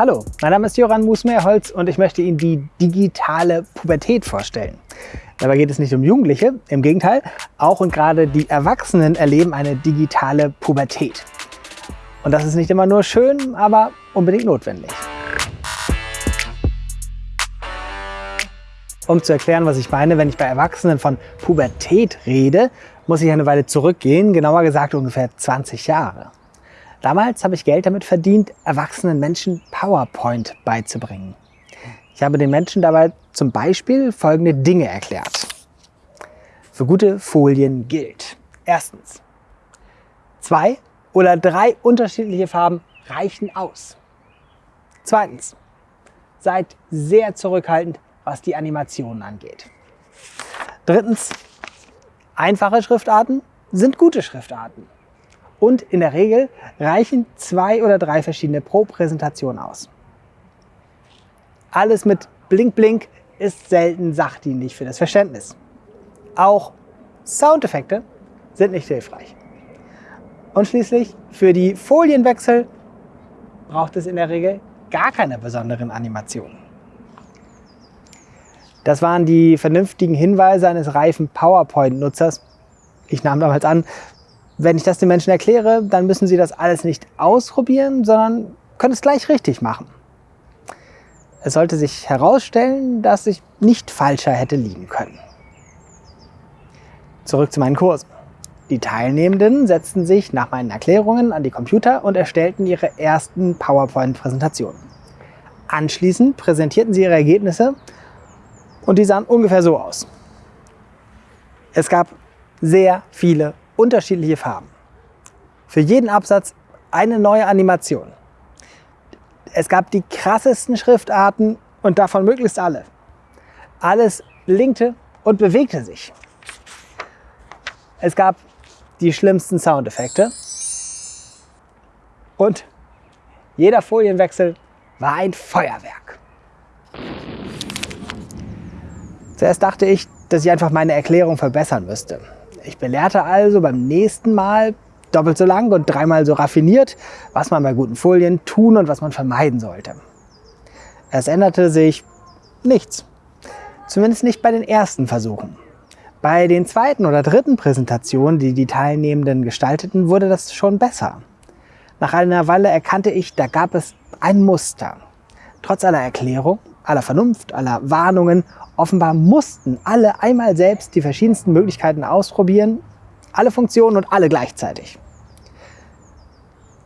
Hallo, mein Name ist Joran Musmeerholz und ich möchte Ihnen die digitale Pubertät vorstellen. Dabei geht es nicht um Jugendliche, im Gegenteil, auch und gerade die Erwachsenen erleben eine digitale Pubertät. Und das ist nicht immer nur schön, aber unbedingt notwendig. Um zu erklären, was ich meine, wenn ich bei Erwachsenen von Pubertät rede, muss ich eine Weile zurückgehen, genauer gesagt ungefähr 20 Jahre. Damals habe ich Geld damit verdient, erwachsenen Menschen PowerPoint beizubringen. Ich habe den Menschen dabei zum Beispiel folgende Dinge erklärt. Für gute Folien gilt. Erstens, zwei oder drei unterschiedliche Farben reichen aus. Zweitens, seid sehr zurückhaltend, was die Animationen angeht. Drittens, einfache Schriftarten sind gute Schriftarten. Und in der Regel reichen zwei oder drei verschiedene pro Präsentation aus. Alles mit Blink Blink ist selten sachdienlich für das Verständnis. Auch Soundeffekte sind nicht hilfreich. Und schließlich für die Folienwechsel braucht es in der Regel gar keine besonderen Animationen. Das waren die vernünftigen Hinweise eines reifen PowerPoint-Nutzers. Ich nahm damals an, wenn ich das den Menschen erkläre, dann müssen sie das alles nicht ausprobieren, sondern können es gleich richtig machen. Es sollte sich herausstellen, dass ich nicht falscher hätte liegen können. Zurück zu meinen Kursen. Die Teilnehmenden setzten sich nach meinen Erklärungen an die Computer und erstellten ihre ersten PowerPoint-Präsentationen. Anschließend präsentierten sie ihre Ergebnisse und die sahen ungefähr so aus. Es gab sehr viele unterschiedliche Farben. Für jeden Absatz eine neue Animation. Es gab die krassesten Schriftarten und davon möglichst alle. Alles blinkte und bewegte sich. Es gab die schlimmsten Soundeffekte und jeder Folienwechsel war ein Feuerwerk. Zuerst dachte ich, dass ich einfach meine Erklärung verbessern müsste. Ich belehrte also beim nächsten Mal doppelt so lang und dreimal so raffiniert, was man bei guten Folien tun und was man vermeiden sollte. Es änderte sich nichts. Zumindest nicht bei den ersten Versuchen. Bei den zweiten oder dritten Präsentationen, die die Teilnehmenden gestalteten, wurde das schon besser. Nach einer Weile erkannte ich, da gab es ein Muster. Trotz aller Erklärung, aller Vernunft, aller Warnungen Offenbar mussten alle einmal selbst die verschiedensten Möglichkeiten ausprobieren, alle Funktionen und alle gleichzeitig.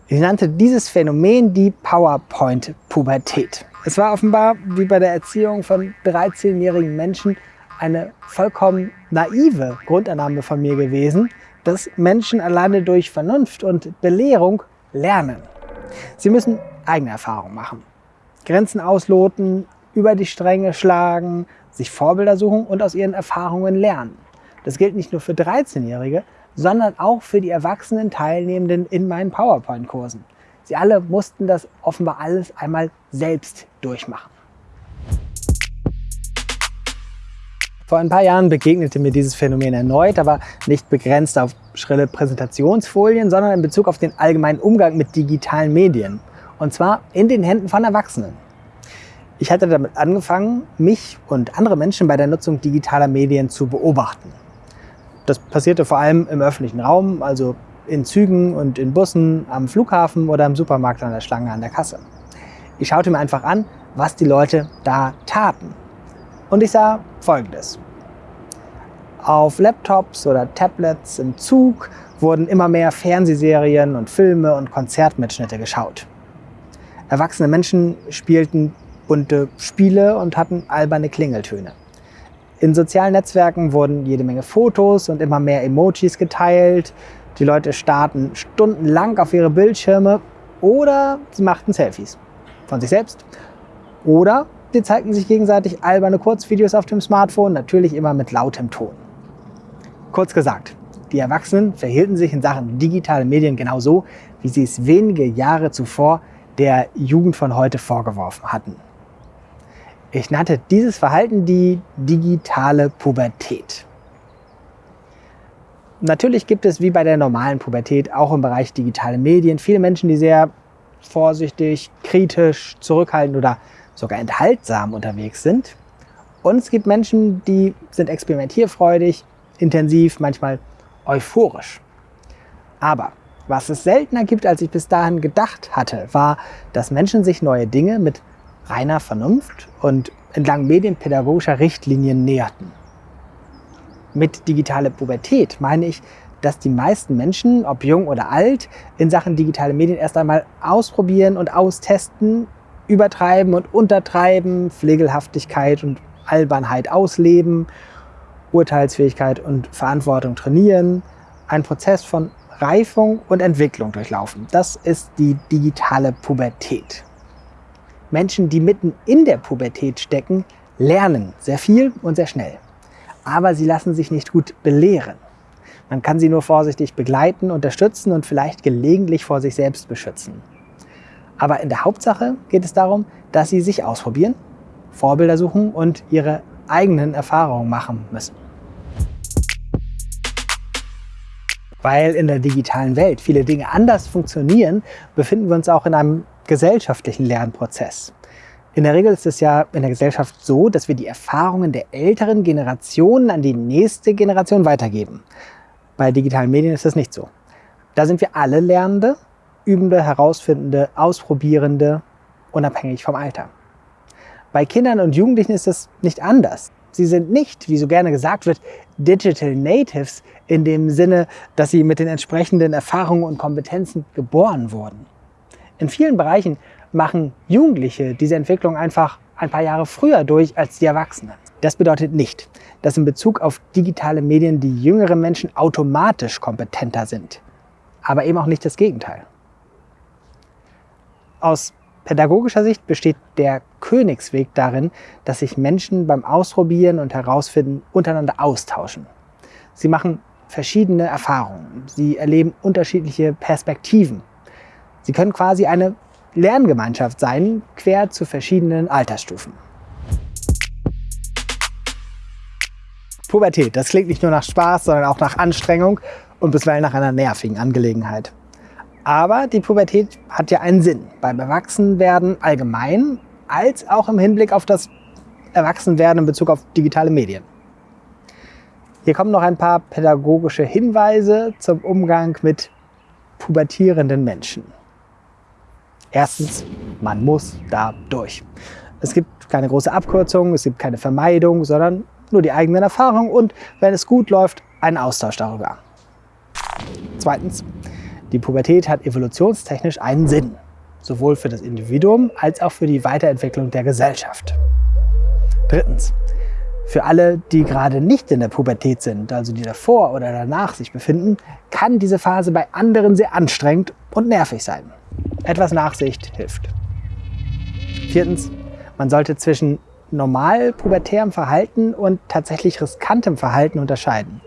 Ich nannte dieses Phänomen die PowerPoint-Pubertät. Es war offenbar, wie bei der Erziehung von 13-jährigen Menschen, eine vollkommen naive Grundannahme von mir gewesen, dass Menschen alleine durch Vernunft und Belehrung lernen. Sie müssen eigene Erfahrungen machen, Grenzen ausloten, über die Stränge schlagen, sich Vorbilder suchen und aus ihren Erfahrungen lernen. Das gilt nicht nur für 13-Jährige, sondern auch für die erwachsenen Teilnehmenden in meinen PowerPoint-Kursen. Sie alle mussten das offenbar alles einmal selbst durchmachen. Vor ein paar Jahren begegnete mir dieses Phänomen erneut, aber nicht begrenzt auf schrille Präsentationsfolien, sondern in Bezug auf den allgemeinen Umgang mit digitalen Medien. Und zwar in den Händen von Erwachsenen. Ich hatte damit angefangen, mich und andere Menschen bei der Nutzung digitaler Medien zu beobachten. Das passierte vor allem im öffentlichen Raum, also in Zügen und in Bussen, am Flughafen oder im Supermarkt an der Schlange an der Kasse. Ich schaute mir einfach an, was die Leute da taten. Und ich sah Folgendes. Auf Laptops oder Tablets im Zug wurden immer mehr Fernsehserien und Filme und Konzertmitschnitte geschaut. Erwachsene Menschen spielten bunte Spiele und hatten alberne Klingeltöne. In sozialen Netzwerken wurden jede Menge Fotos und immer mehr Emojis geteilt. Die Leute starrten stundenlang auf ihre Bildschirme oder sie machten Selfies von sich selbst. Oder sie zeigten sich gegenseitig alberne Kurzvideos auf dem Smartphone, natürlich immer mit lautem Ton. Kurz gesagt, die Erwachsenen verhielten sich in Sachen digitale Medien genauso, wie sie es wenige Jahre zuvor der Jugend von heute vorgeworfen hatten. Ich nannte dieses Verhalten die digitale Pubertät. Natürlich gibt es wie bei der normalen Pubertät auch im Bereich digitale Medien viele Menschen, die sehr vorsichtig, kritisch, zurückhaltend oder sogar enthaltsam unterwegs sind. Und es gibt Menschen, die sind experimentierfreudig, intensiv, manchmal euphorisch. Aber was es seltener gibt, als ich bis dahin gedacht hatte, war, dass Menschen sich neue Dinge mit reiner Vernunft und entlang medienpädagogischer Richtlinien näherten. Mit digitaler Pubertät meine ich, dass die meisten Menschen, ob jung oder alt, in Sachen digitale Medien erst einmal ausprobieren und austesten, übertreiben und untertreiben, Pflegelhaftigkeit und Albernheit ausleben, Urteilsfähigkeit und Verantwortung trainieren, einen Prozess von Reifung und Entwicklung durchlaufen. Das ist die digitale Pubertät. Menschen, die mitten in der Pubertät stecken, lernen sehr viel und sehr schnell. Aber sie lassen sich nicht gut belehren. Man kann sie nur vorsichtig begleiten, unterstützen und vielleicht gelegentlich vor sich selbst beschützen. Aber in der Hauptsache geht es darum, dass sie sich ausprobieren, Vorbilder suchen und ihre eigenen Erfahrungen machen müssen. Weil in der digitalen Welt viele Dinge anders funktionieren, befinden wir uns auch in einem gesellschaftlichen Lernprozess. In der Regel ist es ja in der Gesellschaft so, dass wir die Erfahrungen der älteren Generationen an die nächste Generation weitergeben. Bei digitalen Medien ist das nicht so. Da sind wir alle Lernende, Übende, Herausfindende, Ausprobierende, unabhängig vom Alter. Bei Kindern und Jugendlichen ist das nicht anders. Sie sind nicht, wie so gerne gesagt wird, Digital Natives in dem Sinne, dass sie mit den entsprechenden Erfahrungen und Kompetenzen geboren wurden. In vielen Bereichen machen Jugendliche diese Entwicklung einfach ein paar Jahre früher durch als die Erwachsenen. Das bedeutet nicht, dass in Bezug auf digitale Medien die jüngeren Menschen automatisch kompetenter sind, aber eben auch nicht das Gegenteil. Aus pädagogischer Sicht besteht der Königsweg darin, dass sich Menschen beim Ausprobieren und Herausfinden untereinander austauschen. Sie machen verschiedene Erfahrungen. Sie erleben unterschiedliche Perspektiven. Sie können quasi eine Lerngemeinschaft sein, quer zu verschiedenen Altersstufen. Pubertät, das klingt nicht nur nach Spaß, sondern auch nach Anstrengung und bisweilen nach einer nervigen Angelegenheit. Aber die Pubertät hat ja einen Sinn. Beim Erwachsenwerden allgemein, als auch im Hinblick auf das Erwachsenwerden in Bezug auf digitale Medien. Hier kommen noch ein paar pädagogische Hinweise zum Umgang mit pubertierenden Menschen. Erstens, man muss da durch. Es gibt keine große Abkürzung, es gibt keine Vermeidung, sondern nur die eigenen Erfahrungen und, wenn es gut läuft, einen Austausch darüber. Zweitens, die Pubertät hat evolutionstechnisch einen Sinn, sowohl für das Individuum als auch für die Weiterentwicklung der Gesellschaft. Drittens, für alle, die gerade nicht in der Pubertät sind, also die davor oder danach sich befinden, kann diese Phase bei anderen sehr anstrengend und nervig sein. Etwas Nachsicht hilft. Viertens, man sollte zwischen normal pubertärem Verhalten und tatsächlich riskantem Verhalten unterscheiden.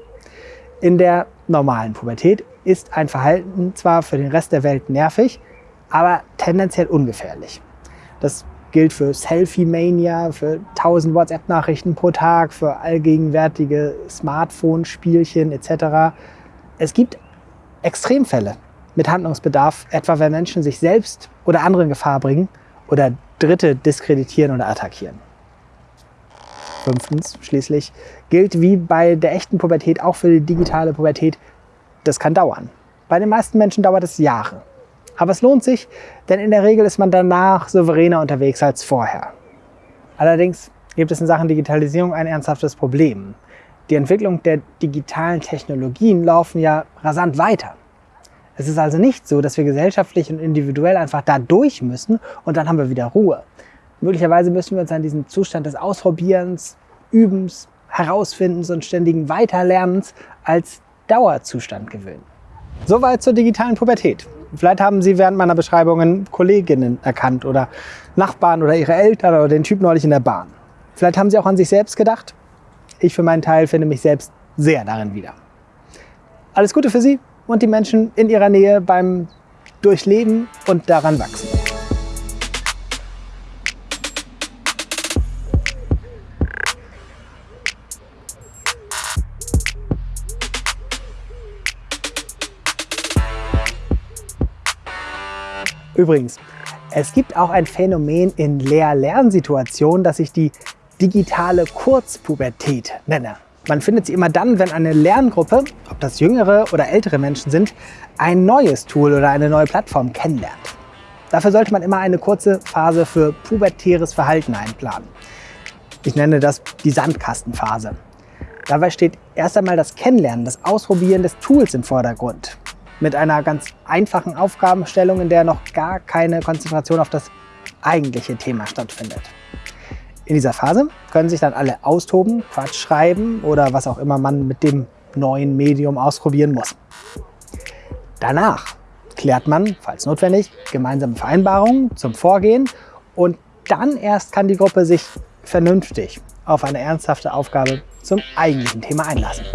In der normalen Pubertät ist ein Verhalten zwar für den Rest der Welt nervig, aber tendenziell ungefährlich. Das gilt für Selfie-Mania, für 1000 WhatsApp-Nachrichten pro Tag, für allgegenwärtige Smartphone-Spielchen etc. Es gibt Extremfälle mit Handlungsbedarf, etwa wenn Menschen sich selbst oder andere in Gefahr bringen oder Dritte diskreditieren oder attackieren. Fünftens schließlich gilt wie bei der echten Pubertät auch für die digitale Pubertät, das kann dauern. Bei den meisten Menschen dauert es Jahre. Aber es lohnt sich, denn in der Regel ist man danach souveräner unterwegs als vorher. Allerdings gibt es in Sachen Digitalisierung ein ernsthaftes Problem. Die Entwicklung der digitalen Technologien laufen ja rasant weiter. Es ist also nicht so, dass wir gesellschaftlich und individuell einfach da durch müssen und dann haben wir wieder Ruhe. Möglicherweise müssen wir uns an diesen Zustand des Ausprobierens, Übens, Herausfindens und ständigen Weiterlernens als Dauerzustand gewöhnen. Soweit zur digitalen Pubertät. Vielleicht haben Sie während meiner Beschreibungen Kolleginnen erkannt oder Nachbarn oder Ihre Eltern oder den Typ neulich in der Bahn. Vielleicht haben Sie auch an sich selbst gedacht. Ich für meinen Teil finde mich selbst sehr darin wieder. Alles Gute für Sie und die Menschen in Ihrer Nähe beim Durchleben und daran wachsen. Übrigens, Es gibt auch ein Phänomen in Lehr-Lernsituationen, das ich die digitale Kurzpubertät nenne. Man findet sie immer dann, wenn eine Lerngruppe, ob das jüngere oder ältere Menschen sind, ein neues Tool oder eine neue Plattform kennenlernt. Dafür sollte man immer eine kurze Phase für pubertäres Verhalten einplanen. Ich nenne das die Sandkastenphase. Dabei steht erst einmal das Kennenlernen, das Ausprobieren des Tools im Vordergrund. Mit einer ganz einfachen Aufgabenstellung, in der noch gar keine Konzentration auf das eigentliche Thema stattfindet. In dieser Phase können sich dann alle austoben, Quatsch schreiben oder was auch immer man mit dem neuen Medium ausprobieren muss. Danach klärt man, falls notwendig, gemeinsame Vereinbarungen zum Vorgehen und dann erst kann die Gruppe sich vernünftig auf eine ernsthafte Aufgabe zum eigentlichen Thema einlassen.